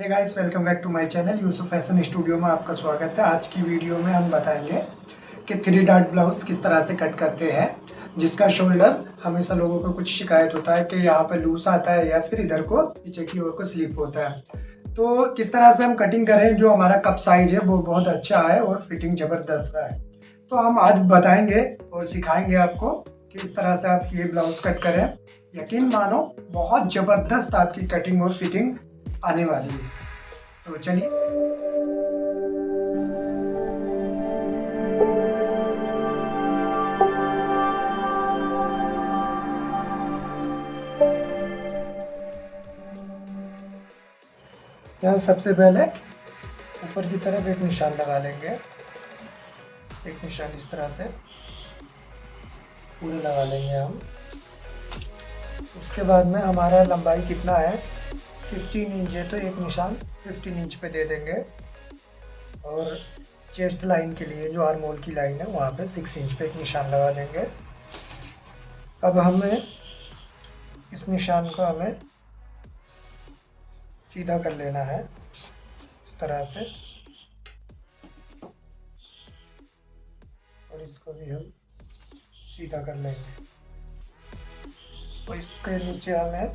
Hey guys welcome back to my channel Yusuf fashion studio में आपका स्वागत है। आज की वीडियो में हम बताएँगे कि थ्री डार्ट ब्लाउज किस तरह से कट करते हैं, जिसका शोल्डर हमेशा लोगों को कुछ शिकायत होता है कि यहाँ पर लूज आता है या फिर इधर को पीछे की ओर को स्लिप होता है। तो किस तरह से हम कटिंग करें जो हमारा कप साइज़ है, वो बहुत अच्छा है और फिटिंग ज़बरदस्त है। तो हम आज बताएँगे और सिखाएँगे आपको किस तरह से आप ये ब्लाउज कट करें। यकीन मानो, बहुत ज़बरदस्त आपकी कटिंग और फिटिंग आने वाली है। तो चलिए। यहाँ सबसे पहले ऊपर की तरफ़ एक निशान लगा लेंगे। एक निशान इस तरह से। पूरे लगा लेंगे हम। उसके बाद में हमारा लंबाई कितना है? 15 इंच है तो एक निशान 15 इंच पे दे देंगे। और चेस्ट लाइन के लिए जो आर्मोल की लाइन है, वहाँ पे 6 इंच पे एक निशान लगा देंगे। अब हमें इस निशान को हमें सीधा कर लेना है, इस तरह से। और इसको भी हम सीधा कर लेंगे। तो इसके नीचे हमें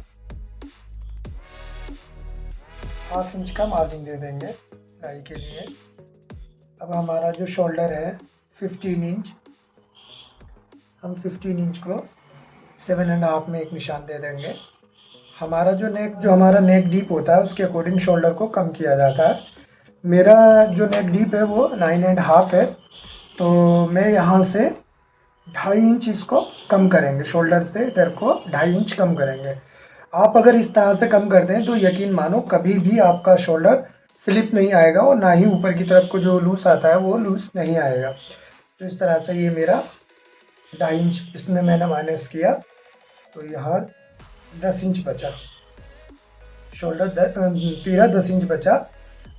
हाफ़ इंच का मार्जिन दे देंगे सिलाई के लिए। अब हमारा जो शोल्डर है 15 इंच हम 15 इंच को सेवन एंड हाफ़ में एक निशान दे देंगे। हमारा जो नेक जो हमारा नेक डीप होता है, उसके अकॉर्डिंग शोल्डर को कम किया जाता है। मेरा जो नेक डीप है, वो नाइन एंड हाफ़ है। तो मैं यहाँ से ढाई इंच इसको कम करेंगे शोल्डर से, इधर को ढाई इंच कम करेंगे। आप अगर इस तरह से कम कर दें तो यकीन मानो कभी भी आपका शोल्डर स्लिप नहीं आएगा और ना ही ऊपर की तरफ़ को जो लूज आता है, वो लूज नहीं आएगा। तो इस तरह से ये मेरा ढाई इंच इसमें मैंने माइनस किया। तो यहाँ दस इंच बचा। शोल्डर तेरह दस इंच बचा।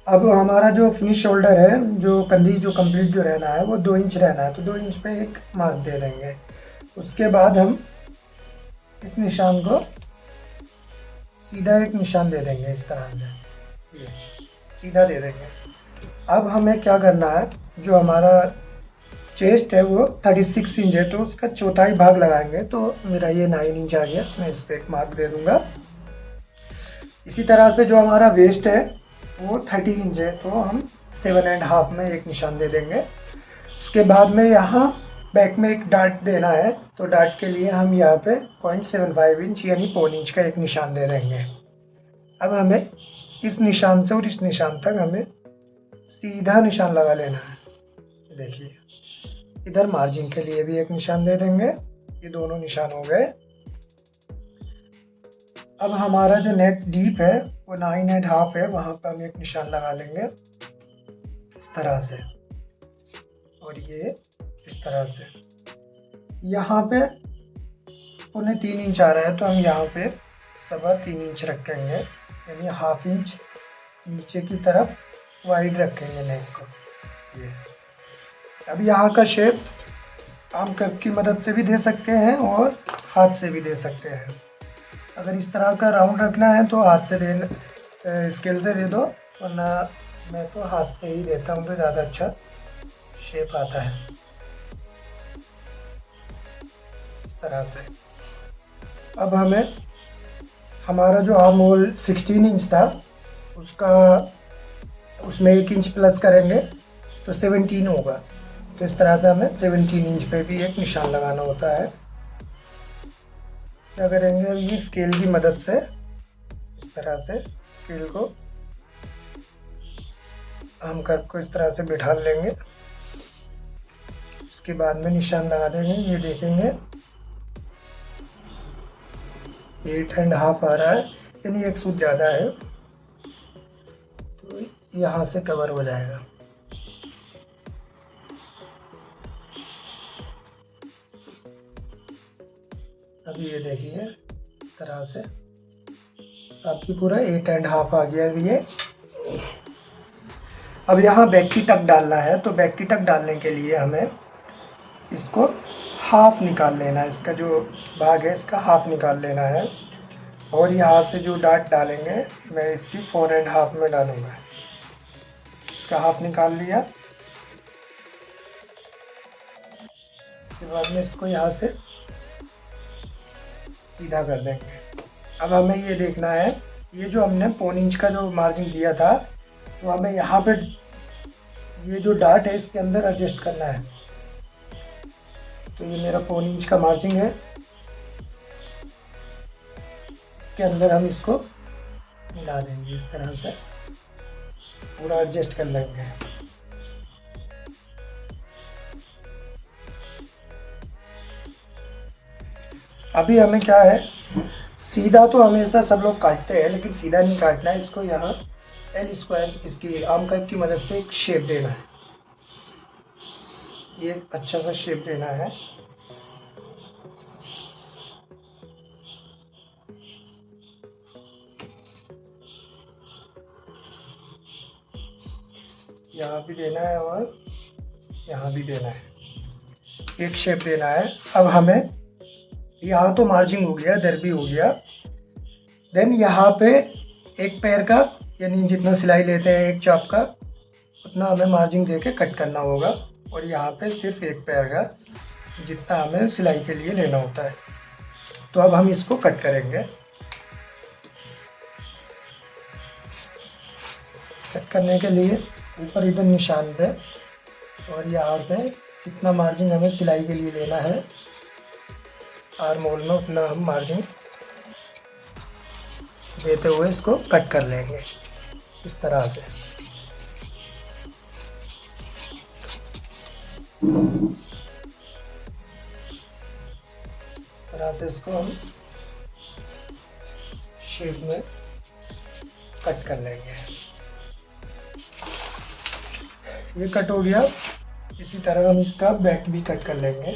अब हमारा जो फिनिश शोल्डर है, जो कंधी, जो कंप्लीट जो रहना है, वो दो इंच रहना है। तो दो इंच पे एक मार्क दे देंगे। उसके बाद हम इस निशान को सीधा एक निशान दे देंगे इस तरह से। सीधा दे देंगे। अब हमें क्या करना है, जो हमारा चेस्ट है वो 36 इंच है तो उसका चौथाई भाग लगाएँगे। तो मेरा ये नाइन इंच आ गया, मैं इस पर एक मार्क दे दूँगा। इसी तरह से जो हमारा वेस्ट है, वो 30 इंच है तो हम सेवन एंड हाफ़ में एक निशान दे देंगे। उसके बाद में यहाँ बैक में एक डार्ट देना है तो डार्ट के लिए हम यहाँ पे पॉइंट सेवन फाइव इंच यानी पौन इंच का एक निशान दे देंगे। अब हमें इस निशान से और इस निशान तक हमें सीधा निशान लगा लेना है। देखिए, इधर मार्जिन के लिए भी एक निशान दे देंगे, ये दोनों निशान हो गए। अब हमारा जो नेक डीप है, वो नाइन एंड हाफ़ है, वहाँ पर हम एक निशान लगा लेंगे, इस तरह से। और ये इस तरह से। यहाँ पे पौने तीन इंच आ रहा है तो हम यहाँ पे सवा तीन इंच रखेंगे। यानी हाफ़ इंच नीचे की तरफ़ वाइड रखेंगे नेक को। ये। अब यहाँ का शेप आम कप की मदद से भी दे सकते हैं और हाथ से भी दे सकते हैं। अगर इस तरह का राउंड रखना है तो हाथ से दे स्केल से दे दो, वरना मैं तो हाथ से ही देता हूँ तो ज़्यादा अच्छा शेप आता है। तरह से। अब हमें हमारा जो आर्म होल 16 इंच था, उसका, उसमें एक इंच प्लस करेंगे तो 17 होगा। तो इस तरह से हमें 17 इंच पे भी एक निशान लगाना होता है। क्या करेंगे ये स्केल की मदद से, इस तरह से स्केल को हम कर्व को इस तरह से बिठा लेंगे। उसके बाद में निशान लगा देंगे, ये देखेंगे। एट एंड हाफ़ आ रहा है, यानी एक सूट ज़्यादा है। तो यहाँ से कवर हो जाएगा। अभी ये देखिए तरह से। आपकी पूरा एट एंड हाफ़ आ गया ये। अब यहाँ बैक की टक डालना है तो बैक की टक डालने के लिए हमें हाफ़ निकाल लेना है, इसका जो भाग है, इसका हाफ़ निकाल लेना है। और यहाँ से जो डाट डालेंगे, मैं इसकी फोर एंड हाफ़ में डालूँगा। इसका हाफ़ निकाल लिया। उसके बाद में इसको यहाँ से सीधा कर देंगे। अब हमें ये देखना है, ये जो हमने पौन इंच का जो मार्जिन दिया था तो हमें यहाँ पे ये जो डाट है, इसके अंदर एडजस्ट करना है। तो ये मेरा पौन इंच का मार्जिन है। इसके अंदर हम इसको मिला देंगे इस तरह से। पूरा एडजस्ट कर लेंगे। अभी हमें क्या है? सीधा तो हमेशा सब लोग काटते हैं, लेकिन सीधा नहीं काटना है। इसको यहाँ एल स्क्वायर इसकी आम कट की मदद से एक शेप देना है। ये अच्छा सा शेप देना है। यहाँ भी देना है और यहाँ भी देना है। एक शेप देना है। अब हमें यहाँ तो मार्जिंग हो गया दर भी हो गया। देन यहाँ पे एक पैर का, यानी जितना सिलाई लेते हैं, एक चाप का, उतना हमें मार्जिंग दे के कट करना होगा। और यहाँ पे सिर्फ़ एक पैर का जितना हमें सिलाई के लिए लेना होता है। तो अब हम इसको कट करेंगे। कट करने के लिए ऊपर इधर निशान पे और यहाँ पे कितना मार्जिन हमें सिलाई के लिए लेना है। आर मोल में उतना हम मार्जिन देते हुए इसको कट कर लेंगे। इस तरह से। तरह से इसको हम शेप में कट कर लेंगे। ये कट हो गया। इसी तरह हम इसका बैक भी कट कर लेंगे।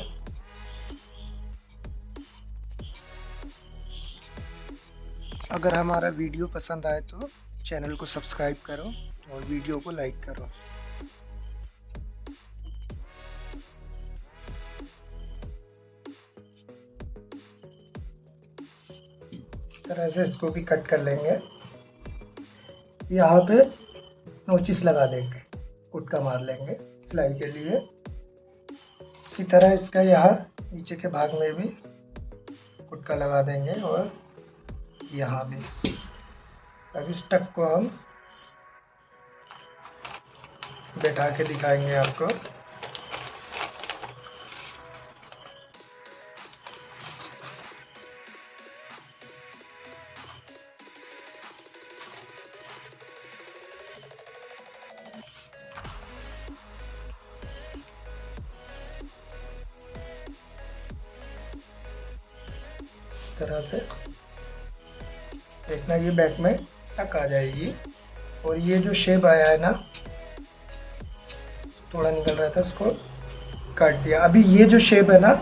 अगर हमारा वीडियो पसंद आए तो चैनल को सब्सक्राइब करो और वीडियो को लाइक करो। तरह से इसको भी कट कर लेंगे। यहाँ पे नोचिस लगा देंगे कुटका मार लेंगे सिलाई के लिए। इसी तरह इसका यहाँ नीचे के भाग में भी कुटका लगा देंगे और यहाँ भी। अब इस टक को हम बैठा के दिखाएँगे आपको। तरह से। देखना ये बैक में टक आ जाएगी। और ये जो शेप आया है ना, थोड़ा निकल रहा था उसको काट दिया। अभी ये जो शेप है ना,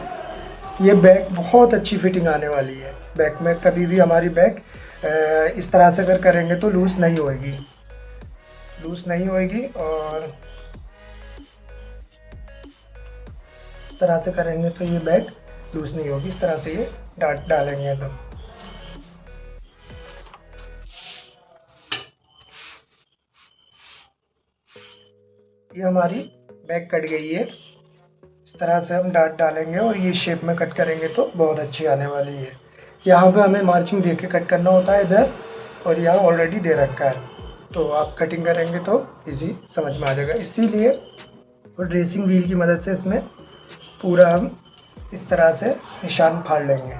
ये बैक बहुत अच्छी फिटिंग आने वाली है। बैक में कभी भी हमारी बैक इस तरह से अगर करेंगे तो लूज़ नहीं होएगी। लूज़ नहीं होएगी और इस तरह से करेंगे तो ये बैक लूज़ नहीं होगी। इस तरह से ये डाट डालेंगे तो। ये हमारी बैक कट गई है। इस तरह से हम डाट डालेंगे और ये शेप में कट करेंगे तो बहुत अच्छी आने वाली है। यहाँ पे हमें मार्चिंग दे के कट करना होता है इधर और यहाँ ऑलरेडी दे रखा है। तो आप कटिंग करेंगे तो इजी समझ में आ जाएगा। इसीलिए और ड्रेसिंग व्हील की मदद से इसमें पूरा हम इस तरह से निशान फाड़ लेंगे।